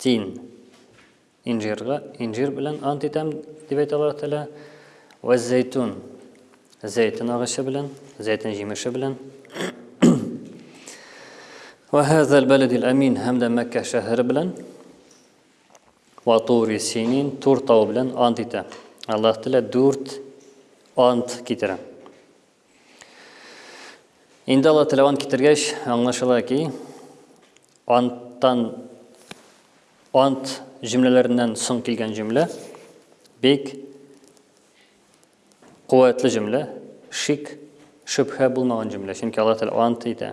Тин. Инжирга, инжир белән ант итәм, дип әйтә Аллаһ Тәгалә. Вә зәйтун. Зәйтүн агачы белән, зәйтүн җимеше белән. Вә хәзәл бәледил әмин һәм дә Мәккә шәһәре белән. Вә тури синин тур тау белән ант итә. Аллаһ Тәгалә дүрт ант китерә. Инде алар теләван китергәч, аңлашыла ки, анттан ант җөмләләреннән соң килгән җөмлә бик куәтле җөмлә, шик, шөбһә булмаган җөмлә, чөнки алар теләван итә.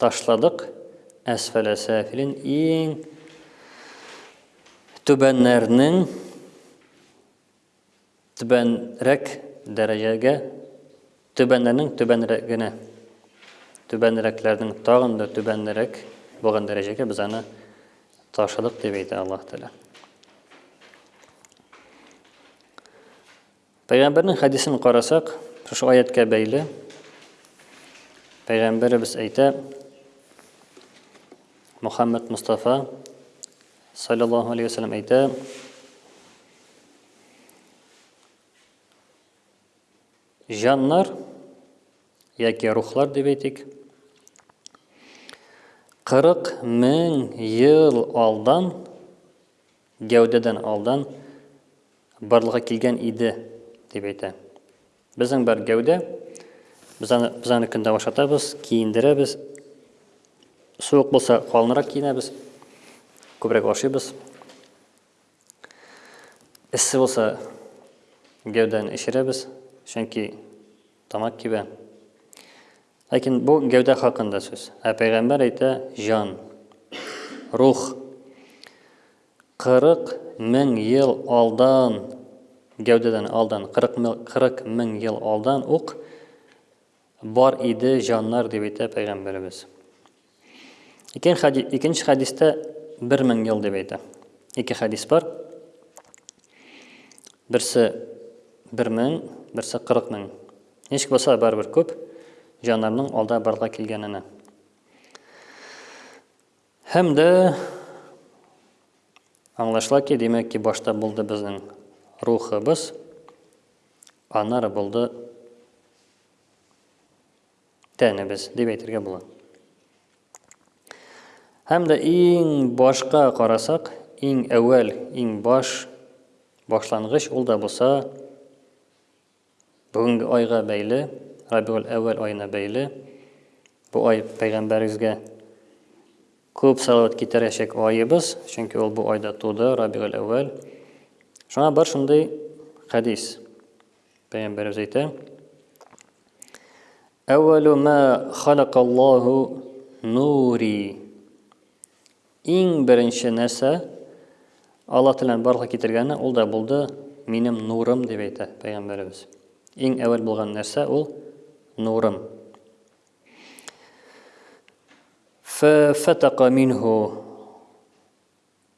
ташладык, әсфәләсәфилин иң түбәннәрнең түбәнрәк дәрәҗәгә, түбәннәрнең түбәнрәгенә, түбәнрәкләрнең тагын да түбәнрәк булган дәрәҗәгә без аны ташладык дип әйтә Аллаһ Тәгалә. Пәйгамбәрнең хәдисен карасак, шушы аяткә бәйле. Пәйгамбәребез әйтә, Мухаммад Мустафа саллаллаху алейхи вәсәлләм әйтә, Җаннар яки рухлар дип әйтик, 40 мең ел алдан Гәүдәдән алдан барлыкка килгән иде, дип әйтә. Безнең бар гәүдә, без аны, без аны көндә ашатабыз, киендерәбез. Суык булса, калынрак киенәбез, күбрәк ашыйбыз. Эссе булса, гәүдәне эчерәбез, чөнки тамак кибә. Ләкин бу гәүдә хакында сүз. Ә пәйгамбәр әйтә, җан, рух. Кырык мең ел алдан, гәүдәдән алдан, кырык мең, кырык мең ел алдан ук бар иде җаннар, дип әйтә пәйгамбәребез. Икенче хадис, икенче хадистә 1000 ел дип әйтә. Ике хадис бар. Берсе 1000, берсе 40 мең. Ничек булса барыбер күп җаннарның алда барга килгәненә. Һәм дә аңлашыла ки, димәк ки, башта булды безнең рухыбыз, аннары булды тәнебез дип әйтергә була. Һәм дә иң башка карасак, иң әүвәл, иң баш башлангыч ул да булса бүгенге айга бәйле, Рабиул әүвәл аена бәйле. Бу ай пәйгамбәребезгә күп салават китерәчәк аебыз, чөнки ул бу айда туды, Рабиул әүвәл. Шуңа бар шундый хәдис. Пәйгамбәребез әйтә: "Әүвәлү ма халакаллаһу нури" иң беренче нәрсә Алла телән барлыкка китергәне ул да булды минем нурым дип әйтә пәйгамбәребез. Иң әвәл булган нәрсә ул нурым. Фәфәтака минһу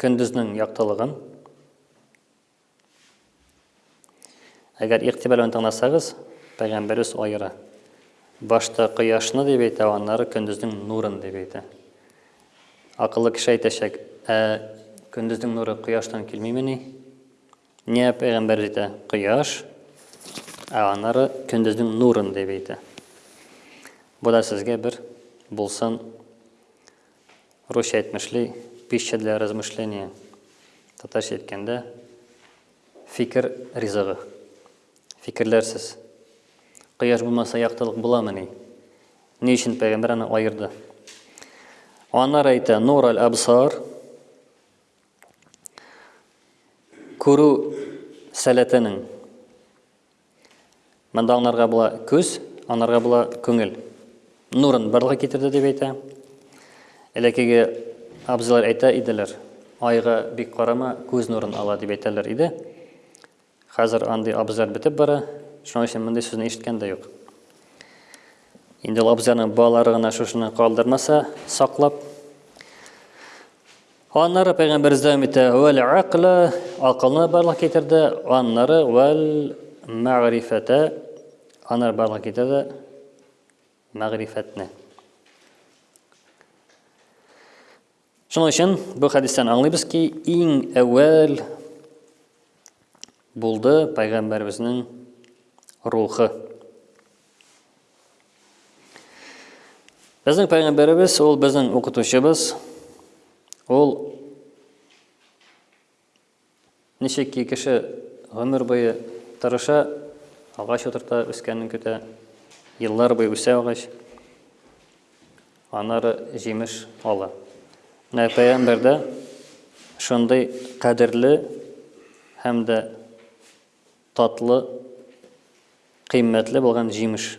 Көндезнең яктылыгын. Әгәр игътибар белән тыңласагыз, пәйгамбәребез аера. Башта кояшны дип әйтә, аннары көндезнең нурын дип әйтә. Акыллы кеше әйтәчәк, ә көндезнең нуры кояштан килмимени? Нә пәйгамбәр әйтә, кояш, ә аннары көндезнең нурын дип әйтә. Бу да сезгә бер булсын Русча әйтмешли, пища для размышления. Татарча әйткәндә, фикер ризыгы. Фикерләрсез. Кояш булмаса, яктылык буламыни? Ни өчен пәйгамбәр аны аерды? Аннары әйтә, нур аль абсар күрү сәләтенең Монда анарга була күз, анарга була күңел. Нурын барлыгы китерде дип әйтә. Элекеге абзылар әйтә иделәр. Айга бик карама, күз нурын ала дип әйтәләр иде. Хәзер андый абзылар бетеп бара. Шуның өчен мондый сүзне ишеткән дә юк. Инде ул абзыярның балалары гына шушыны калдырмаса, саклап, Аннары пәйгамбәрбез дәвам итә, вәл акла, акылны барлык китерде, аннары вәл мәгърифәтә, аннары барлык китерде мәгърифәтне. Шуның өчен бу хәдистән аңлыйбыз ки, иң әүвәл булды пәйгамбәребезнең рухы. Безнең пәйгамбәребез ул безнең укытучыбыз. Ул ничек ки кеше гомер буе тырыша, агач утырта, үскәнен көтә, еллар буе үсә агач, анары җимеш ала. Менә пәйгамбәрдә шундый кадерле һәм дә татлы, кыйммәтле булган җимеш.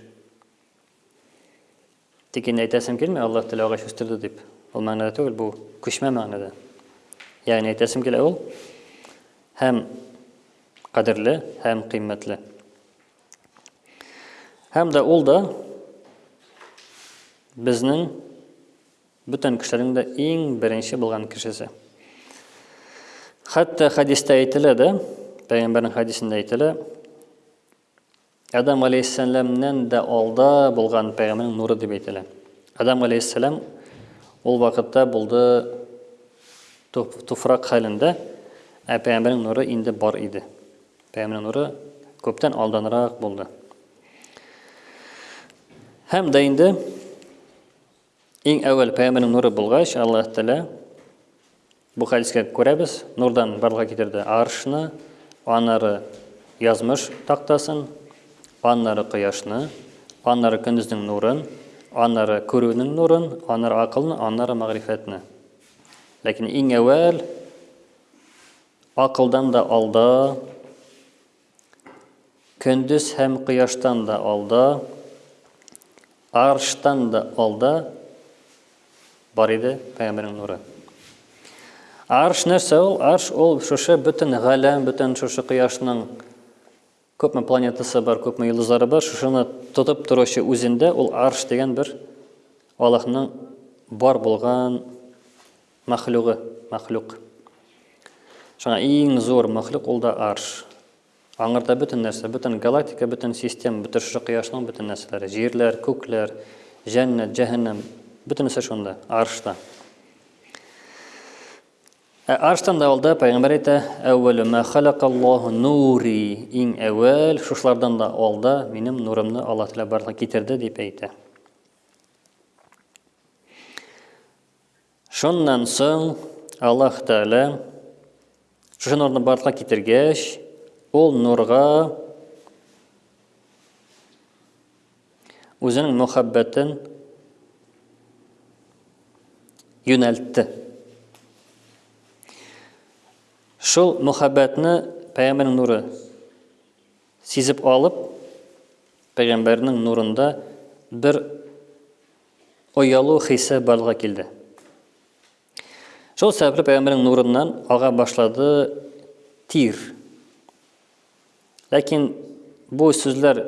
Тик инде әйтәсем килми, Аллаһ теләү агач үстерде дип. Ул мәгънәдә түгел, бу күчмә мәгънәдә. Ягъни әйтәсем килә ул һәм кадерле, һәм кыйммәтле. Һәм дә ул да безнең Бүтән кешеләрнең дә иң беренче булган кешесе. Хәтта хәдистә әйтелә дә, пәйгамбәрнең хәдисендә әйтелә, Адам алейһиссәламнән дә алда булган пәйгамбәрнең нуры дип әйтелә. Адам алейһиссәлам ул вакытта булды туфрак хәлендә, ә пәйгамбәрнең нуры инде бар иде. Пәйгамбәрнең нуры күптән алданрак булды. Һәм дә инде Иң әүвәл пәйгамбернең нуры булгач, Аллаһ Тәгалә бу хәдискә күрәбез, нурдан барлыкка китерде аршны, аннары язмыш тактасын, аннары кояшны, аннары көндезнең нурын, аннары күрүнең нурын, аннары акылны, аннары мәгърифәтне. Ләкин иң әүвәл акылдан да алда Көндез һәм кояштан да алда, арштан да алда бар иде пәйгамбәрнең нуры. Арш нәрсә ул? Арш ул шушы бөтен галәм, бөтен шушы кояшның күпме планетасы бар, күпме йолдызлары бар, шушыны тотып торучы үзендә ул арш дигән бер Аллаһның бар булган Мәхлугы, мәхлук. Шуңа иң зур мәхлук ул да арш. Аңарда бөтен нәрсә, бөтен галактика, бөтен система, бөтен шушы кояшның бөтен нәрсәләре, җирләр, күкләр, җәннәт, җәһәннәм, бөтенесе шунда, аршта. Ә арштан да алда пәйгамбәр әйтә, әүвәле мә халакаллаһу нури, иң әүвәл шушлардан да алда минем нурымны Аллаһ Тәгалә барлыкка китерде дип әйтә. Шуннан соң Аллаһ Тәгалә шушы нурны барлыкка китергәч, ул нурга үзенең мөхәббәтен юнәлтте. Шул мөхәббәтне пәйгамбәрнең нуры сизеп алып, пәйгамбәрнең нурында бер оялу хисе барлыгы килде. Шул сәбәпле пәйгамбәрнең нурыннан ага башлады тир. Ләкин бу сүзләр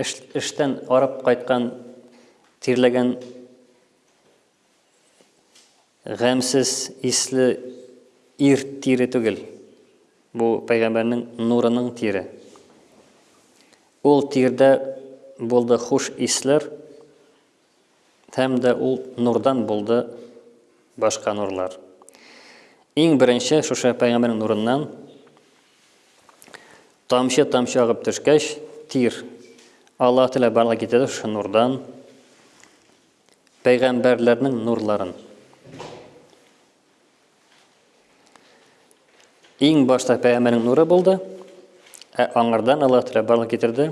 эш, эштән арып кайткан тирләгән Гамьсез исле ир тире түгел. Бу пәйгамбәрнең нурының тире. Ул тирдә булды хуш исләр, һәм дә ул нурдан булды башка нурлар. Иң беренче шушы пәйгамбәрнең нурыннан тамчы-тамчы агып төшкәч, тир Аллаһ Тәгалә барлык китерде шушы нурдан. пәйгамбәрләрнең нурларын. Иң башта пәйгамбәрнең нуры булды, ә аңардан Аллаһ Тәгалә барлык китерде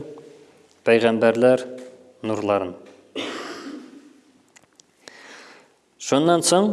пәйгамбәрләр нурларын. Шуннан соң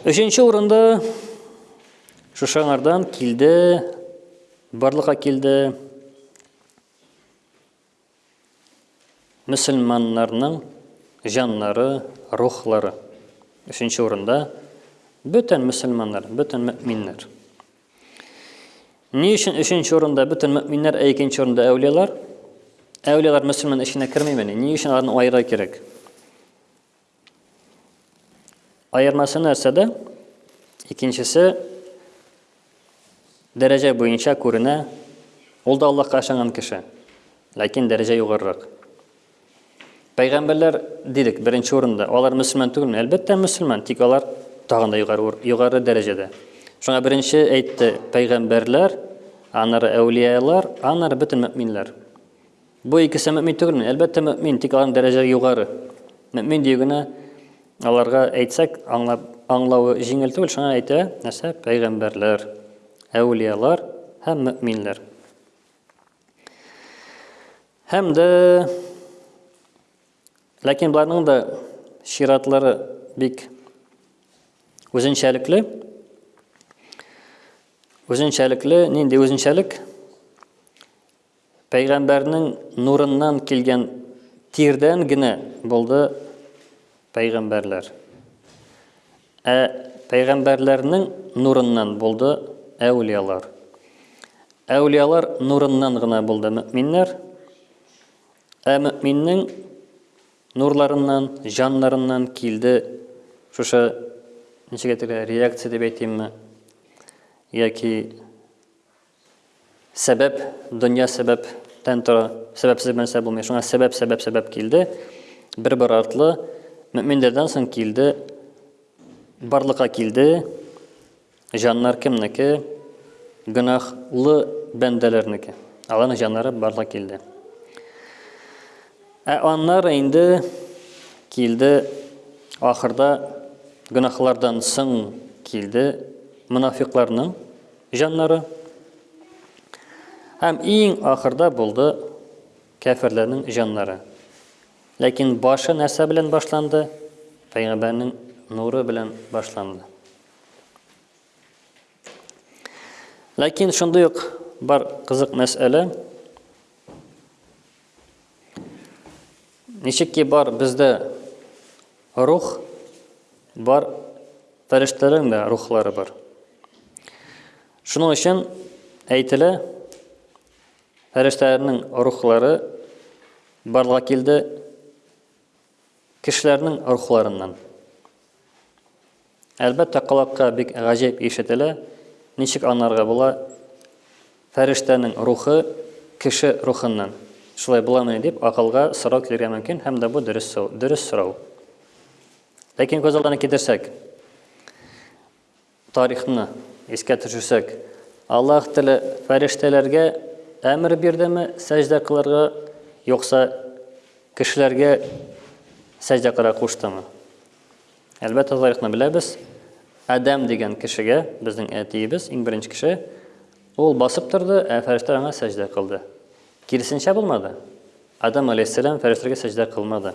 Өченче урында Шушаңардан килде, барлыга килде мөселманнарның җаннары, рухлары. Өченче урында бөтен мөселманнар, бөтен мөминнәр. Ни өчен өченче урында бөтен мөминнәр, ә икенче урында әүлиялар? Әүлиялар мөселман эченә кермимени? Ни өчен аларны аера кирәк? Аермасы нәрсәдә? Икенчесе дәрәҗә буенча күренә, ул да Аллаһка ышанган кеше, ләкин дәрәҗә югарырак. Пәйгамбәрләр дидек, беренче урында, алар мөселман түгелме? Әлбәттә, мөселман, тик алар тагын да югары, югары дәрәҗәдә. Шуңа беренче әйтте, пәйгамбәрләр, аннары әүлиялар, аннары бөтен мөминләр. Бу икесе мөэмин түгелме? Әлбәттә, мөэмин, тик аларның дәрәҗәләре югары. Мөэмин дию генә аларга әйтсәк, аңлап аңлавы җиңел түгел, шуңа әйтә, нәрсә? Пәйгамбәрләр, әүлиялар һәм мөэминләр. Һәм дә ләкин боларның да чиратлары бик үзенчәлекле. Үзенчәлекле, нинди үзенчәлек? Пәйгамбәрнең нурыннан килгән тирдән генә булды пәйгамбәрләр. Ә пәйгамбәрләрнең нурыннан булды әүлиялар. Әүлиялар нурыннан гына булды мөминнәр. Ә мөминнең нурларыннан, җаннарыннан килде шушы ничек әйтергә реакция дип әйтимме яки Сәбәп, дөнья сәбәп тән тора, сәбәпсез бернәрсә булмый. Шуңа сәбәп, сәбәп, сәбәп килде. Бер-бер артлы мөминләрдән соң килде, барлыкка килде. Җаннар кемнеке? Гөнаһлы бәндәләрнеке. Аларның җаннары барлыкка килде. Ә аннары инде килде ахырда гөнаһлардан соң килде мунафикларның җаннары. Һәм иң ахырда булды кәферләрнең җаннары. Ләкин башы нәрсә белән башланды? Пәйгамбәрнең нуры белән башланды. Ләкин шундый ук бар кызык мәсьәлә. Ничек ки бар бездә рух, бар фәрештәләрнең дә рухлары бар. Шуның өчен әйтелә, фәрештәләрнең рухлары барлыгы килде Кешеләрнең рухларыннан. Әлбәттә, колакка бик гаҗәеп ишетелә, ничек анарга була, фәрештәнең рухы кеше рухыннан, шулай буламыни дип акылга сорау килергә мөмкин һәм дә бу дөрес дөрес сорау. Ләкин күз алдына китерсәк, Тарихны искә төшерсәк, Аллаһ теле фәрештәләргә әмер бирдеме сәҗдә кылырга, юкса кешеләргә сәҗдә кыра куштымы? Әлбәттә, тарихны беләбез. Адәм дигән кешегә, безнең әтиебез, иң беренче кеше, ул басып торды, ә фәрештәләр аңа сәҗдә кылды. Киресенчә булмады. Адәм алейһиссәлам фәрештәләргә сәҗдә кылмады.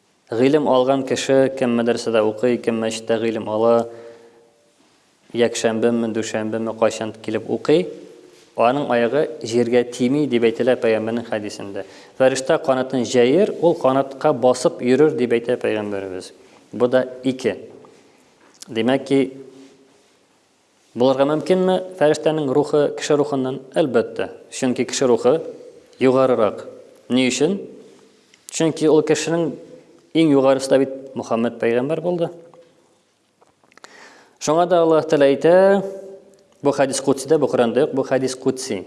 Гыйлем алган кеше, кем мәдрәсәдә укый, кем мәчеттә гыйлем ала, якшәмбеме, дүшәмбеме, кайчан килеп укый, аның аягы җиргә тими, дип әйтелә пәйгамбәрнең хәдисендә. Фәрештә канатын җәер, ул канатка басып йөрер, дип әйтә пәйгамбәребез. Бу да ике. Димәк ки, Булырга мөмкинме фәрештәнең рухы кеше рухыннан? Әлбәттә. Чөнки кеше рухы югарырак. Ни өчен? Чөнки ул кешенең иң югарысы да бит Мөхәммәд пәйгамбәр булды. Шуңа да Аллаһ Тәгалә әйтә, бу хадис кудсидә, бу Коръәндә юк, бу хадис кудси.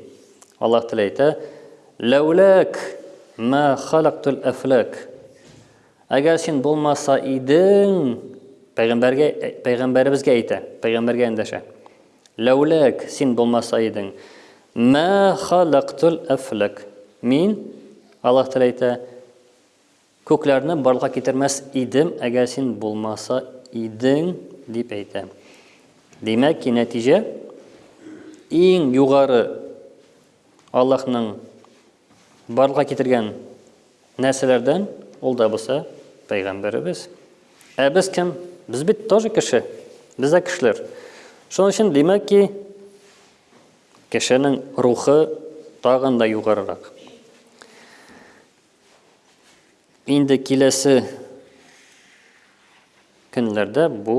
Аллаһ Тәгалә әйтә: "Ләүләк ма халактул афлак". Әгәр син булмаса идең, пәйгамбәргә пәйгамбәребезгә әйтә, пәйгамбәргә эндәшә. Ләүләк син булмаса идең, мә халактул афлак. Мин Аллаһ Тәгалә әйтә, күкләрне барлыкка китермәс идем, әгәр син булмаса идең, дип әйтә. Димәк ки, нәтиҗә иң югары Аллаһның барлыкка китергән Нәрсәләрдән ул да булса пәйгамбәребез? Ә без кем? Без бит тоже кеше. Без дә кешеләр. Шуның өчен димәк ки, кешенең рухы тагын да югарырак. Инде киләсе көнләрдә бу